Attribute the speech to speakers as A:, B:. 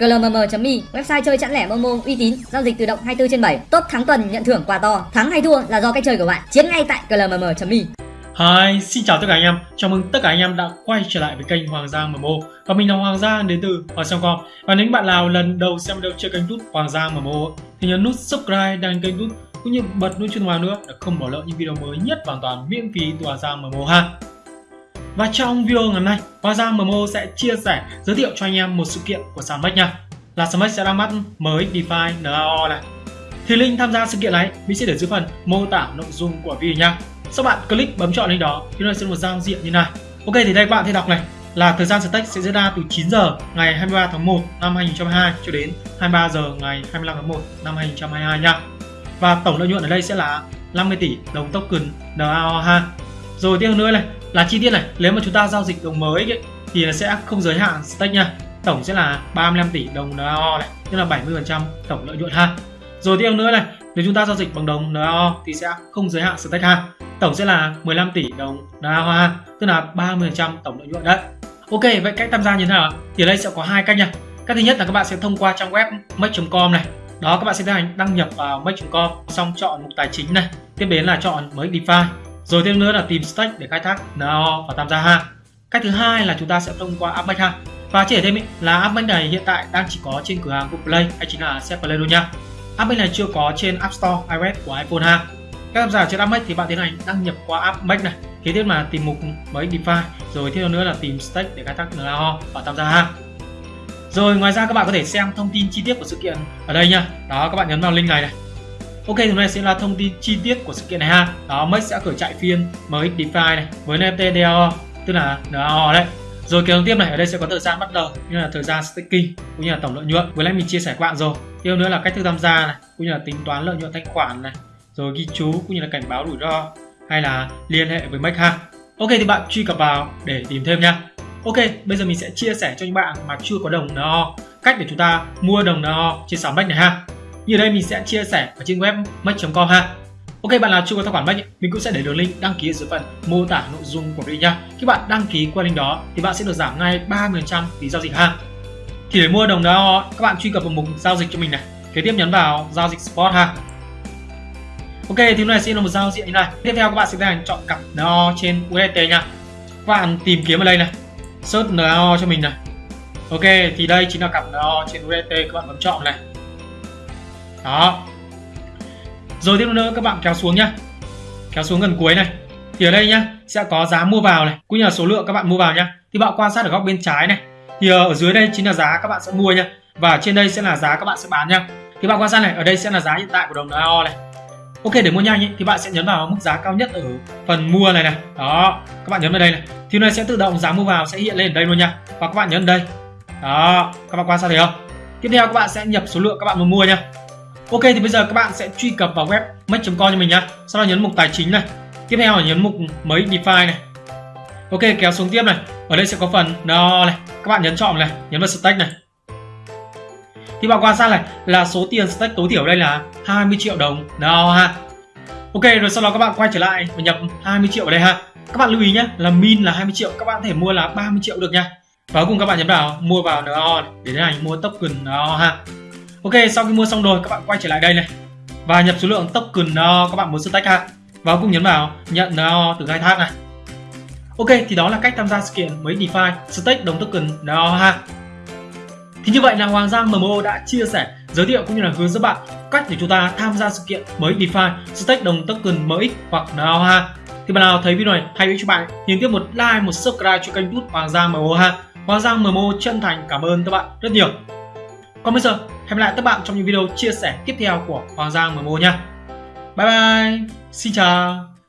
A: glmm.me website chơi chẵn lẻ momo uy tín giao dịch tự động 24 trên 7 top thắng tuần nhận thưởng quà to thắng hay thua là do cách chơi của bạn chiến ngay tại glmm.me
B: Hi, xin chào tất cả anh em. Chào mừng tất cả anh em đã quay trở lại với kênh Hoàng Giang MMO. Và mình là Hoàng Giang đến từ Hoàng song com Và nếu bạn nào lần đầu xem video chơi kênh youtube Hoàng Giang MMO thì nhấn nút subscribe đăng kênh youtube cũng như bật nút chuông vào nữa để không bỏ lỡ những video mới nhất hoàn toàn miễn phí từ Hoàng Giang MMO ha. Và trong video ngày hôm nay, Hoàng Giang MMO sẽ chia sẻ giới thiệu cho anh em một sự kiện của sàn nha. Là sàn sẽ ra mắt mới DeFi NAO này. Thì link tham gia sự kiện này mình sẽ để dưới phần mô tả nội dung của video nha. Sau bạn click bấm chọn link đó thì nó sẽ một giao diện như này. Ok thì đây các bạn thấy đọc này là thời gian stake sẽ diễn ra từ 9 giờ ngày 23 tháng 1 năm 2022 cho đến 23 giờ ngày 25 tháng 1 năm 2022 nha. Và tổng lợi nhuận ở đây sẽ là 50 tỷ đồng token DAO ha. Rồi tiếp nữa này là chi tiết này, nếu mà chúng ta giao dịch đồng mới ấy, thì nó sẽ không giới hạn stake nha. Tổng sẽ là 35 tỷ đồng NAO này, tức là 70% tổng lợi nhuận ha. Rồi tiếp nữa này, nếu chúng ta giao dịch bằng đồng NAO thì sẽ không giới hạn stake ha. Tổng sẽ là 15 tỷ đồng NAO ha, tức là 30% tổng lợi nhuận đấy. Ok, vậy cách tham gia như thế nào? Thì ở đây sẽ có hai cách nha. Cách thứ nhất là các bạn sẽ thông qua trang web make.com này. Đó các bạn sẽ tiến hành đăng nhập vào make.com xong chọn mục tài chính này, tiếp đến là chọn mới DeFi. Rồi thêm nữa là tìm stake để khai thác NAO và tham gia ha. Cách thứ hai là chúng ta sẽ thông qua AppMake ha. Và chỉ để thêm ý, là AppMake này hiện tại đang chỉ có trên cửa hàng Google Play hay chính là Set Play thôi nha. AppMake này chưa có trên App Store iOS của iPhone ha. Các tham gia trên AppMake thì bạn tiến hành đăng nhập qua AppMake này. Kế tiếp là tìm mục mấy DeFi, rồi thêm nữa là tìm stake để khai thác NAO và tham gia ha. Rồi ngoài ra các bạn có thể xem thông tin chi tiết của sự kiện ở đây nha. Đó các bạn nhấn vào link này này. Ok hôm nay sẽ là thông tin chi tiết của sự kiện này ha. Đó Max sẽ khởi chạy phiên mới DeFi này với NFT DAO tức là DAO đấy. Rồi kế tiếp này ở đây sẽ có thời gian bắt đầu như là thời gian staking cũng như là tổng lợi nhuận. Vừa nãy mình chia sẻ các bạn rồi. Tiếp nữa là cách thức tham gia này cũng như là tính toán lợi nhuận thanh khoản này, rồi ghi chú cũng như là cảnh báo rủi ro hay là liên hệ với Max ha. Ok thì bạn truy cập vào để tìm thêm nha. Ok, bây giờ mình sẽ chia sẻ cho những bạn mà chưa có đồng NO cách để chúng ta mua đồng NO trên sàn Max này ha. Như đây mình sẽ chia sẻ ở trên web max.com ha. Ok, bạn nào chưa có tài khoản Max mình cũng sẽ để đường link đăng ký ở dưới phần mô tả nội dung của video nha. Khi bạn đăng ký qua link đó, thì bạn sẽ được giảm ngay 30% phí giao dịch ha. Thì để mua đồng NO các bạn truy cập vào mục giao dịch cho mình này. Kế tiếp nhấn vào giao dịch spot ha. Ok, thì này sẽ là một giao diện như này. Tiếp theo các bạn sẽ tiến hành chọn cặp NO trên USDT nha. Các bạn tìm kiếm ở đây này search no cho mình này Ok, thì đây chính là cặp no trên USDT các bạn bấm chọn này đó. Rồi tiếp nữa các bạn kéo xuống nhá. Kéo xuống gần cuối này. Thì ở đây nhá sẽ có giá mua vào này. Cũng như là số lượng các bạn mua vào nhá. Thì bạn quan sát ở góc bên trái này. Thì ờ, ở dưới đây chính là giá các bạn sẽ mua nhá. Và trên đây sẽ là giá các bạn sẽ bán nhá. Thì bạn quan sát này ở đây sẽ là giá hiện tại của đồng NAO này. Ok để mua nhanh ý, thì bạn sẽ nhấn vào mức giá cao nhất ở phần mua này này. Đó các bạn nhấn vào đây này. Thì nó sẽ tự động giá mua vào sẽ hiện lên ở đây luôn nha. Và các bạn nhấn đây. Đó các bạn quan sát thấy không? Tiếp theo các bạn sẽ nhập số lượng các bạn muốn mua nha ok, thì bây giờ các bạn sẽ truy cập vào web make.com cho mình nhá. sau đó nhấn mục tài chính này. Tiếp theo là nhấn mục mới defi này. Ok, kéo xuống tiếp này. Ở đây sẽ có phần no này. Các bạn nhấn chọn này, nhấn vào stake này. Thì bạn quan sát này, là số tiền stake tối thiểu đây là 20 triệu đồng. No ha. Ok, rồi sau đó các bạn quay trở lại và nhập 20 triệu vào đây ha. Các bạn lưu ý nhé là min là 20 triệu. Các bạn có thể mua là 30 triệu được nha. Và cuối cùng các bạn nhấn vào, mua vào NO để tiến hành mua token NO ha ok sau khi mua xong rồi các bạn quay trở lại đây này và nhập số lượng token uh, các bạn muốn stack ha và cũng nhấn vào nhận uh, từ khai thác này ok thì đó là cách tham gia sự kiện mới DeFi stake đồng token NO ha thì như vậy là Hoàng Giang MMO đã chia sẻ, giới thiệu cũng như là hướng dẫn bạn cách để chúng ta tham gia sự kiện mới DeFi, stake đồng token MX hoặc nào ha. Thì bạn nào thấy video này hay cho bạn, nhấn tiếp một like, một subscribe cho kênh YouTube Hoàng Giang MMO ha. Hoàng Giang MMO chân thành cảm ơn các bạn rất nhiều. Còn bây giờ, hẹn lại các bạn trong những video chia sẻ tiếp theo của Hoàng Giang MMO nha. Bye bye, xin chào.